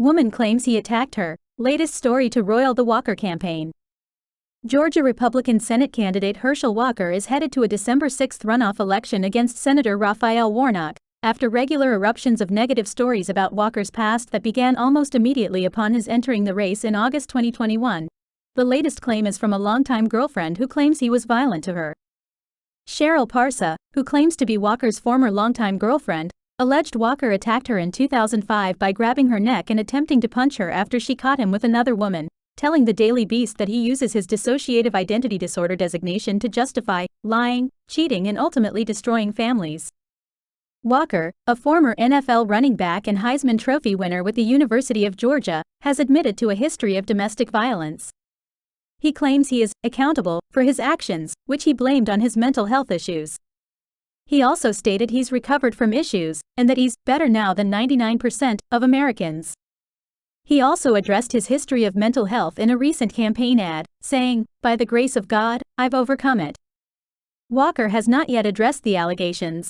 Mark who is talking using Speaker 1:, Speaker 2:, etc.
Speaker 1: Woman claims he attacked her. Latest story to roil the Walker campaign. Georgia Republican Senate candidate Herschel Walker is headed to a December 6 runoff election against Senator Raphael Warnock, after regular eruptions of negative stories about Walker's past that began almost immediately upon his entering the race in August 2021. The latest claim is from a longtime girlfriend who claims he was violent to her. Cheryl Parsa, who claims to be Walker's former longtime girlfriend, alleged Walker attacked her in 2005 by grabbing her neck and attempting to punch her after she caught him with another woman, telling the Daily Beast that he uses his dissociative identity disorder designation to justify lying, cheating, and ultimately destroying families. Walker, a former NFL running back and Heisman Trophy winner with the University of Georgia, has admitted to a history of domestic violence. He claims he is accountable for his actions, which he blamed on his mental health issues. He also stated he's recovered from issues and that he's better now than 99% of Americans. He also addressed his history of mental health in a recent campaign ad, saying, By the grace of God, I've overcome it. Walker has not yet addressed the allegations,